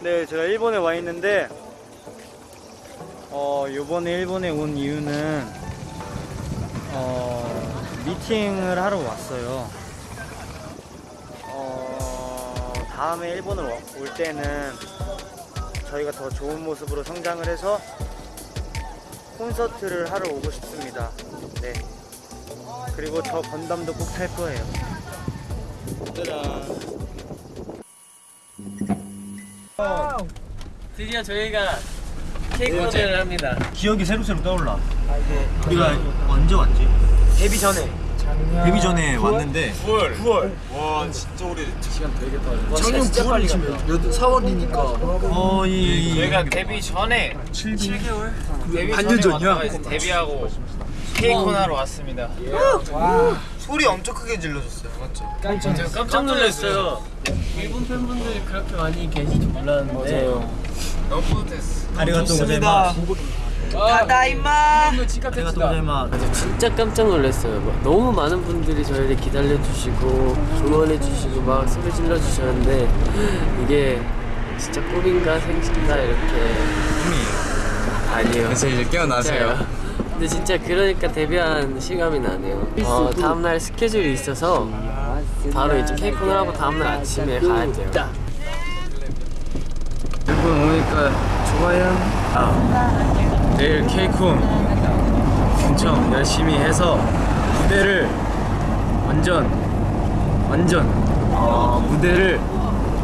네, 제가 일본에 와 있는데 어, 요번에 일본에 온 이유는 어, 미팅을 하러 왔어요. 어, 다음에 일본을 와- 올 때는 저희가 더 좋은 모습으로 성장을 해서 콘서트를 하러 오고 싶습니다. 네. 그리고 저 건담도 꼭 탈 거예요. 짜잔. 드디어 저희가 케이크 오픈을 합니다. 기억이 새록새록 떠올라. 우리가 언제 왔지? 데뷔 전에. 데뷔 전에 왔는데. 9월. 9월. 와 진짜 오래 시간 되게 빨리 작년 9월 치면 4월이니까. 거의 저희가 데뷔 전에 7개월? 데뷔 반년 전에 전이야? 왔다가 이제 데뷔하고 케이크 하러 왔습니다 소리 엄청 크게 질러줬어요 맞죠? 제가 깜짝 놀랐어요. 일본 팬분들이 그렇게 많이 줄 몰랐는데. 너무 뿌듯했어 아리가또 고자이마스. 다다이마 아리가또 고자이마스. 진짜 깜짝 놀랐어요. 막 너무 많은 분들이 저희를 기다려주시고 응원해주시고 막 소리 질러주셨는데 이게 진짜 꿈인가 생신가 이렇게 아니에요. 그래서 이제 깨어나세요 진짜요. 근데 진짜 그러니까 데뷔한 실감이 나네요. 어, 다음날 스케줄이 있어서 바로 이제 케이크를 하고 다음날 아침에 가야 돼요. 일본 오니까 좋아요 아, 내일 케이콘 엄청 열심히 해서 무대를 완전 완전 어, 무대를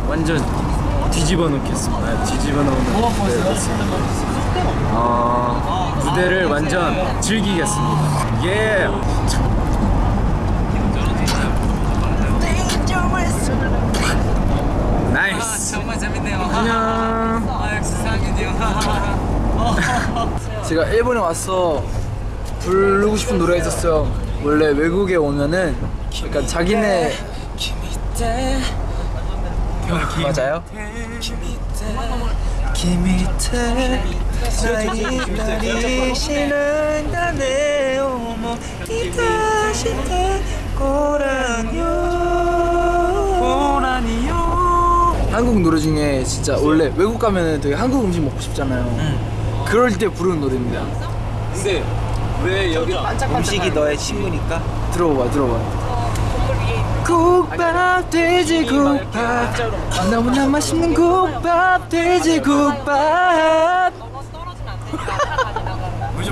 완전 뒤집어 놓겠습니다 뒤집어 놓는 무대를 했습니다. 어, 무대를 완전 즐기겠습니다. 예. nice. 정말 재밌네요. 안녕. 제가 일본에 와서 부르고 싶은 노래가 있었어요. 원래 외국에 오면은 약간 자기네 맞아요? 한국 노래 중에 진짜 원래 외국 가면은 되게 한국 음식 먹고 싶잖아요. 그럴 때 부르는 노래입니다. 근데 왜 여기 음식이 너의 친구니까? 들어봐 들어봐. 국밥 돼지국밥. 너무나 맛있는 국밥 돼지국밥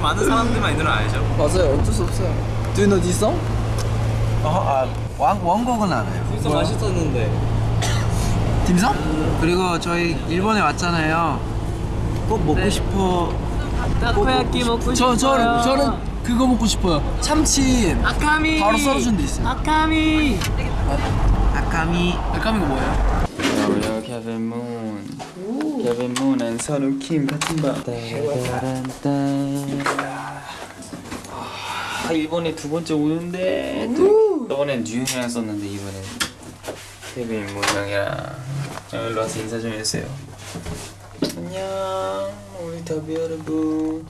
요즘 많은 사람들만 이 노래 알죠? 맞아요 어쩔 수 없어요 Do you know this song? 아, 원, 원곡은 알아요. 진짜 맛있었는데. 딤섬? 그리고 저희 일본에 왔잖아요. 꼭 먹고 싶어. 타코야끼 먹고 저, 싶어요. 저, 저는 그거 먹고 싶어요 참치 아카미. 바로 썰어준 데 있어요 아카미. 아카미. 알까미가 뭐예요? 안녕하세요 케빈 문 케빈 문 and 선우 킴 같은 밤 아, 일본에 두 번째 오는데 또 저번엔 뉴형이랑 썼는데 이번엔 케빈 문 형이랑 일로 와서 인사 좀 해주세요. 안녕. 우리 더비 여러분.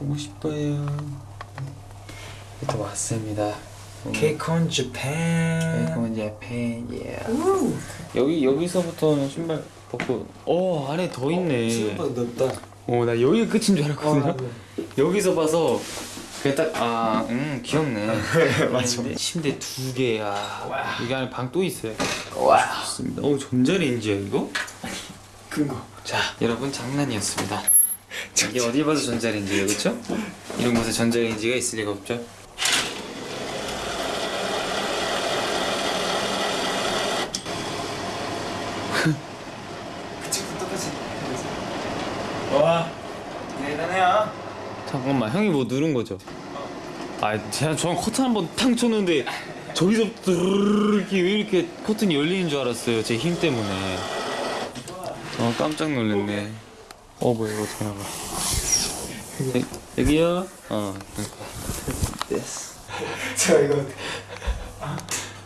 보고 싶어요. 또 왔습니다. 케이콘 재팬. 베이컨 재팬 예 여기 여기서부터는 신발 벗고 어 안에 더 있네. 넓다. 어나 여기가 끝인 줄 알았거든요. 여기서 봐서 그게 딱 아 음 귀엽네. 맞아 침대 두 개야. 여기 안에 방 또 있어요. 와. 좋습니다. 어 전자레인지야 이거? 큰거. 자 여러분 장난이었습니다. 이게 어디 봐도 전자레인지예요 그쵸? 이런 곳에 전자레인지가 있을 리가 없죠? 와 대단해요 잠깐만 형이 뭐 누른 거죠? 아 제가 저는 커튼 한번 탕 쳤는데 저기서부터 이렇게 왜 이렇게 커튼이 열리는 줄 알았어요 제 힘 때문에. 어 깜짝 놀랐네. 어 뭐야 이거 어떻게 나가 여- 여기요? 어 그러니까. 됐어. 제가 이거.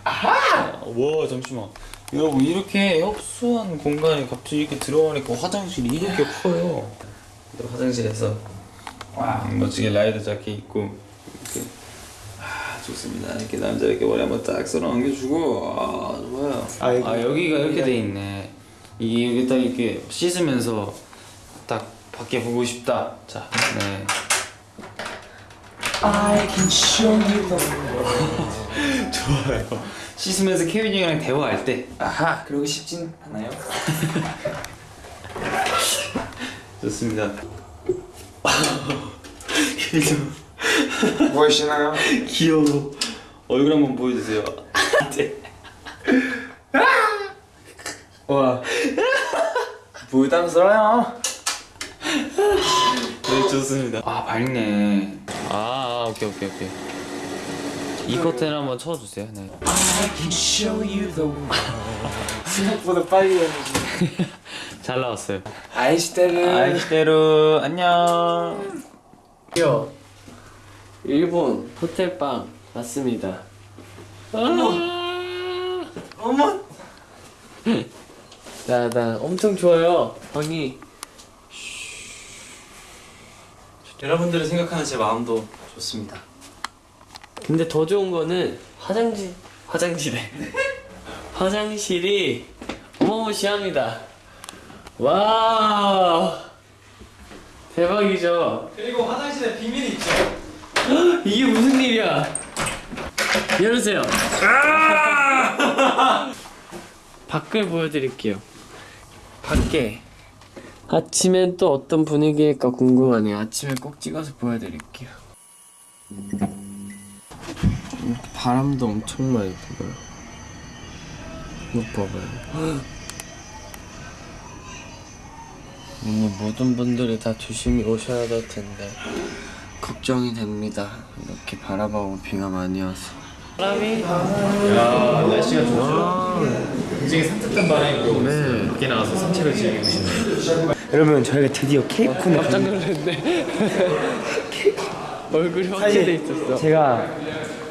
와 잠시만. 여러분 이렇게 협소한 공간에 갑자기 이렇게 들어가니까 화장실이 이렇게 커요. 화장실에서 음, 멋지게 라이더 자켓 입고 이렇게 아 좋습니다 이렇게 남자 이렇게 머리 한번 딱 쓸어 얹겨주고 아 좋아요 아, 여기가 이렇게 돼 있네 이게 여기 딱 이렇게 씻으면서 딱 밖에 보고 싶다. 자, 네. 좋아요. 씻으면서 케빈 형이랑 대화할 때 아하 그러고 싶진 않아요 좋습니다. 케빈 형 무엇이나요? 귀여워. 얼굴 한번 보여주세요. 네. 와 부담스러워요 네 좋습니다. 아 밝네. 아, 아 오케이 오케이 오케이. 이 커튼 한번 쳐주세요. 네. 생각보다 빨리 해야지 잘 나왔어요. 아이시테르 아이시대로 안녕. 요 일본 호텔방 왔습니다. 어머. 어머. 나, 나 엄청 좋아요. 방이 여러분들을 생각하는 제 마음도 좋습니다 근데 더 좋은 거는 화장실 화장실에 화장실이 어마무시합니다. 와 대박이죠. 그리고 화장실에 비밀이 있죠 이게 무슨 일이야? 열으세요. 밖을 보여드릴게요. 밖에 아침엔 또 어떤 분위기일까 궁금하네요. 아침에 꼭 찍어서 보여드릴게요. 바람도 엄청 많이 불어요. 이거 봐봐요. 오늘 모든 분들이 다 조심히 오셔야 될 텐데 걱정이 됩니다. 이렇게 바라보고 비가 많이 와서. 바람이 날씨가 좋죠. 굉장히 산뜻한 바람이 불고 있어요. 밖에 나가서 산책을 즐기고 싶네요. 여러분 저희가 드디어 케이콘을 깜짝 놀랐네. 얼굴이 확대돼 있었어. 제가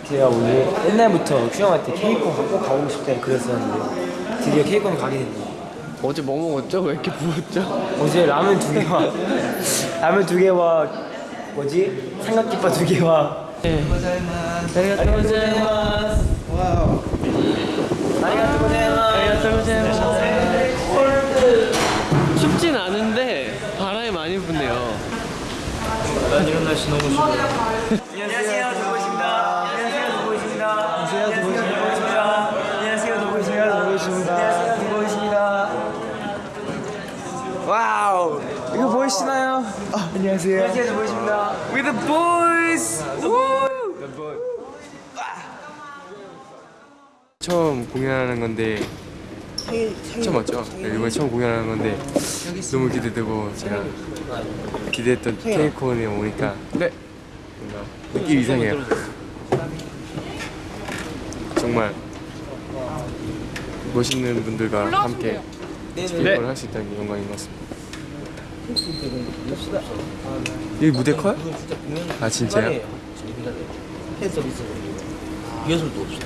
제가 원래 옛날부터 큐형한테 케이콘 꼭 가보고 싶다 그랬었는데 드디어 케이콘 가게 됐네요. 어제 뭐 먹었죠? 왜 이렇게 부었죠? 어제 라면 두 개와 라면 두 개와 뭐지 삼각김밥 두 개와 네. ありがとうございます. Wow. ありがとう ございます. ありがとうございます. 춥진 않은데 바람이 많이 부네요. 난 이런 날씨 너무 싫어. 안녕하세요 와우 이거 보이시나요? 아, 안녕하세요. 안녕하세요 도보입니다. With the boys. 처음 공연하는 건데 처음 맞죠? 네, 이번에 처음 공연하는 건데 너무 기대되고 제가 기대했던 케이콘에 오니까 네 뭔가 느낌 이상해요 정말 멋있는 분들과 함께 케 이콘을 할수 있다는 게 영광인 것 같습니다 여기 무대 커요? 아 진짜요? 리허설도 없어.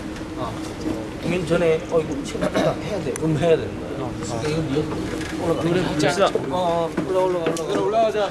공연 전에 어 이거 하다 해야 돼. 그럼 해야 되는 거야. 아, 이거 리허설 올라가. 노래 부르자. 어, 어, 올라 올라 올라. 올라 올라가자.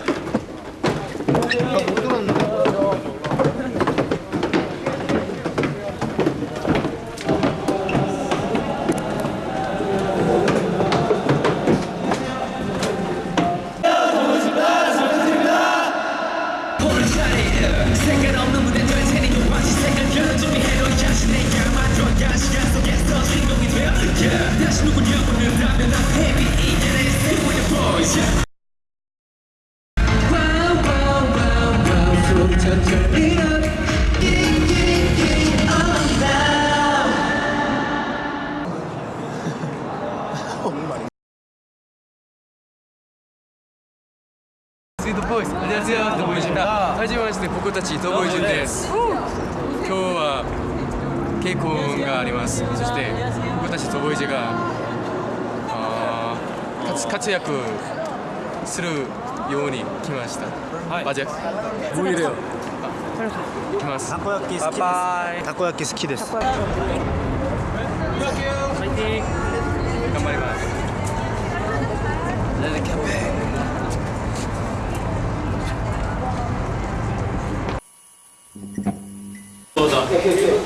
안녕하세요 더보이즈입니다 하지마시대 보코타치 더보이즈인데스今日は稽古がありますそして僕たちドボイジがあー活活躍するように来ましたはいマジャクボイレよ来ますたこ焼き好きです。たこ焼き好きです。頑張ります 아쉬워요.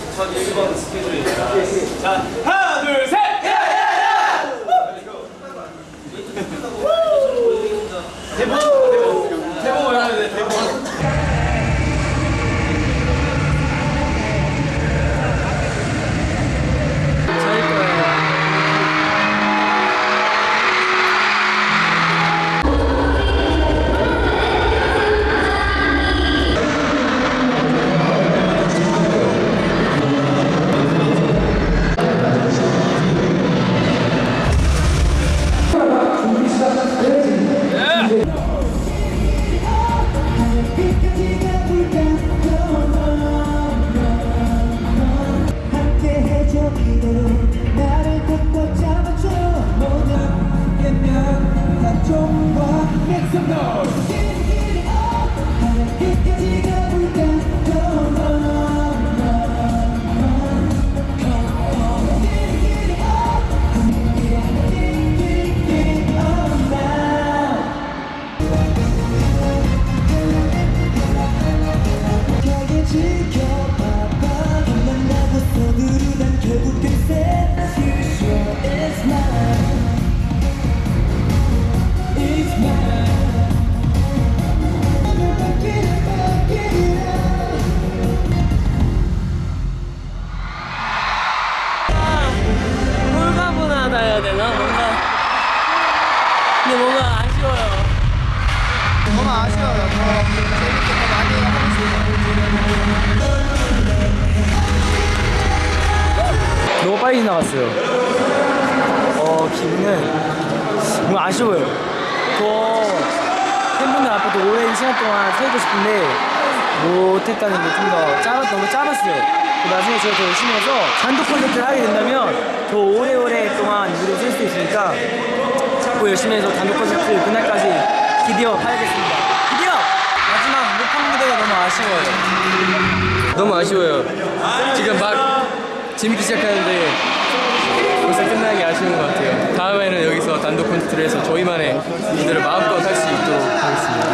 빨리 지나갔어요. 어, 기분은 너무 아쉬워요. 더 팬분들 앞에도 오랜 시간 동안 서 있고 싶은데 못했다는 게 좀 더 짧았, 너무 짧았어요. 그 나중에 제가 더 열심히 해서 단독 콘서트를 하게 된다면 더 오래오래 동안 무대에 설수 있으니까 더 열심히 해서 단독 콘서트 그날까지 기대어 하겠습니다. 기대어! 마지막 무판 무대가 너무 아쉬워요. 너무 아쉬워요. 지금 막 재밌기 시작하는데 벌써 끝나는 게 아쉬운 것 같아요. 다음에는 여기서 단독 콘서트를 해서 저희만의 무대를 마음껏 할 수 있도록 하겠습니다.